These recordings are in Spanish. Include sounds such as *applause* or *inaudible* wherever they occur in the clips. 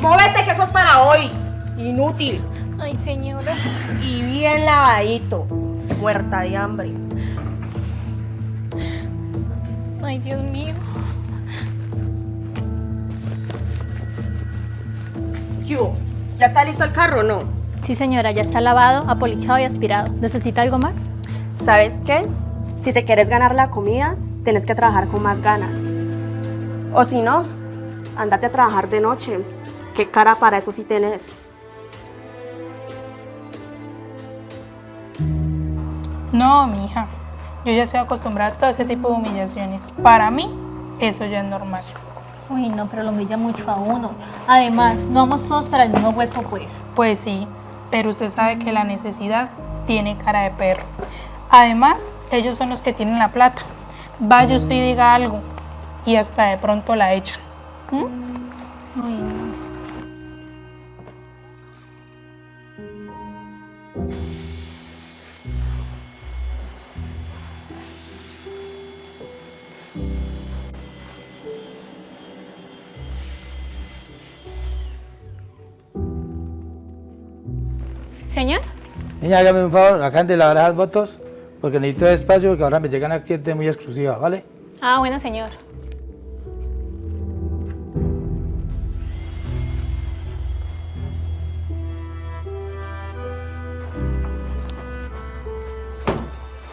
Móvete que eso es para hoy. Inútil. Ay, señora. Y bien lavadito. Muerta de hambre. Ay, Dios mío. ¿Qué hubo? ¿Ya está listo el carro o no? Sí, señora, ya está lavado, apolichado y aspirado. ¿Necesita algo más? ¿Sabes qué? Si te quieres ganar la comida, tienes que trabajar con más ganas. O si no, andate a trabajar de noche. ¿Qué cara para eso sí tenés? No, mija. Yo ya estoy acostumbrada a todo ese tipo de humillaciones. Para mí, eso ya es normal. Uy, no, pero lo humilla mucho a uno. Además, no vamos todos para el mismo hueco, pues. Pues sí, pero usted sabe que la necesidad tiene cara de perro. Además, ellos son los que tienen la plata. Vaya usted y diga algo y hasta de pronto la echan. ¿Mm? Uy, no. Señor, Niña, hágame un favor, acaban de lavar las fotos porque necesito espacio porque ahora me llegan a cliente muy exclusiva, ¿vale? Ah, bueno, señor.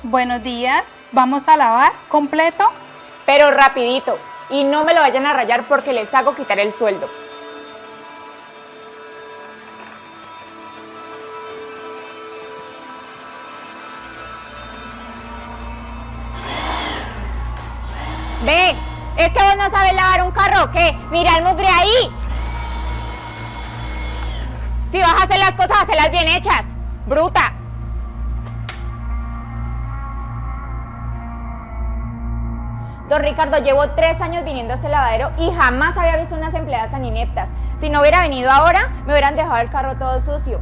Buenos días, vamos a lavar completo. Pero rapidito. Y no me lo vayan a rayar porque les hago quitar el sueldo. Ve, es que vos no sabes lavar un carro, ¿o ¿qué? Mira el mugre ahí. Si vas a hacer las cosas, hacerlas bien hechas. Bruta. Don Ricardo, llevo tres años viniendo a ese lavadero y jamás había visto unas empleadas tan ineptas. Si no hubiera venido ahora, me hubieran dejado el carro todo sucio.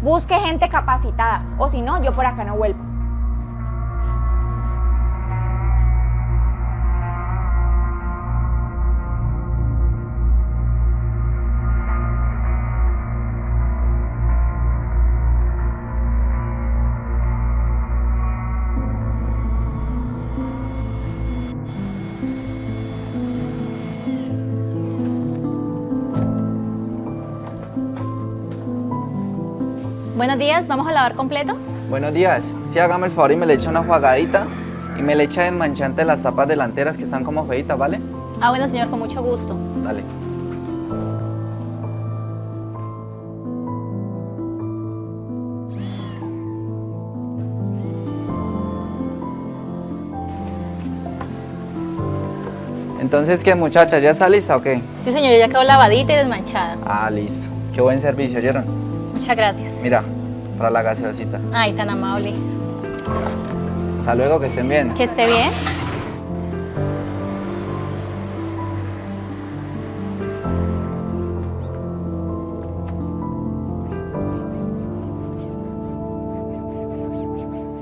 Busque gente capacitada, o si no, yo por acá no vuelvo. Buenos días, ¿vamos a lavar completo? Buenos días. Sí, hágame el favor y me le echa una jugadita y me le echa desmanchante las tapas delanteras que están como feitas, ¿vale? Ah, bueno, señor, con mucho gusto. Dale. Entonces, ¿qué muchacha? ¿Ya está lista o qué? Sí, señor, ya quedó lavadita y desmanchada. Ah, listo. Qué buen servicio, ¿oyeron? Muchas gracias. Mira, para la gaseosita. Ay, tan amable. Hasta luego, que estén bien. Que esté bien.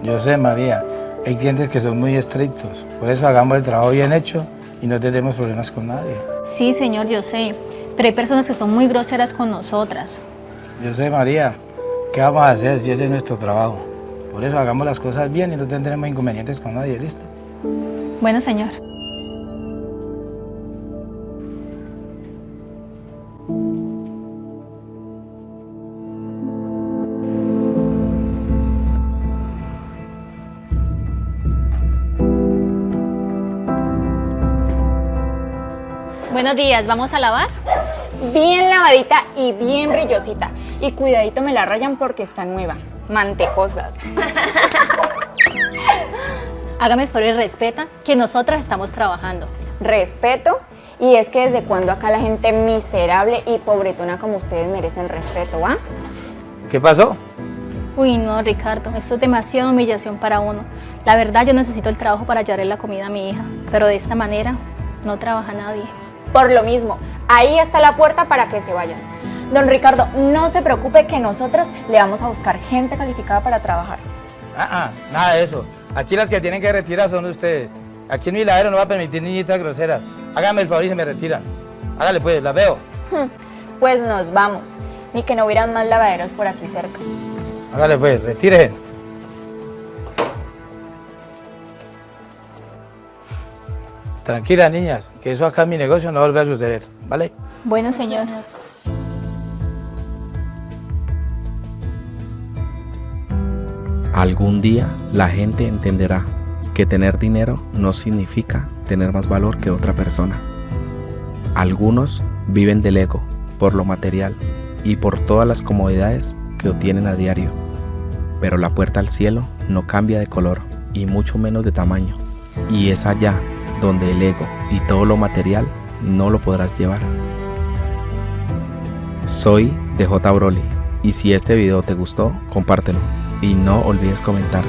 Yo sé, María, hay clientes que son muy estrictos, por eso hagamos el trabajo bien hecho y no tenemos problemas con nadie. Sí, señor, yo sé. Pero hay personas que son muy groseras con nosotras. Yo sé, María, ¿qué vamos a hacer si ese es nuestro trabajo? Por eso hagamos las cosas bien y no tendremos inconvenientes con nadie, ¿listo? Bueno, señor. Buenos días, ¿vamos a lavar? Bien lavadita y bien brillosita. Y cuidadito me la rayan porque está nueva. Mantecosas. *laughs* Hágame el favor y respeta que nosotras estamos trabajando. Respeto. Y es que desde cuando acá la gente miserable y pobretona como ustedes merecen respeto, ¿va? ¿Qué pasó? Uy, no, Ricardo, esto es demasiada humillación para uno. La verdad, yo necesito el trabajo para llevarle la comida a mi hija, pero de esta manera no trabaja nadie. Por lo mismo, ahí está la puerta para que se vayan. Don Ricardo, no se preocupe que nosotras le vamos a buscar gente calificada para trabajar. Ah, ah, nada de eso. Aquí las que tienen que retirar son ustedes. Aquí en mi ladero no va a permitir niñitas groseras. Háganme el favor y se me retiran. Hágale pues, las veo. Hmm, pues nos vamos. Ni que no hubieran más lavaderos por aquí cerca. Hágale pues, retire. Tranquila, niñas, que eso acá en mi negocio no vuelve a suceder, ¿vale? Bueno, señor. Algún día la gente entenderá que tener dinero no significa tener más valor que otra persona. Algunos viven del ego, por lo material y por todas las comodidades que obtienen a diario. Pero la puerta al cielo no cambia de color y mucho menos de tamaño. Y es allá donde el ego y todo lo material no lo podrás llevar. Soy DJ Broly y si este video te gustó, compártelo y no olvides comentar.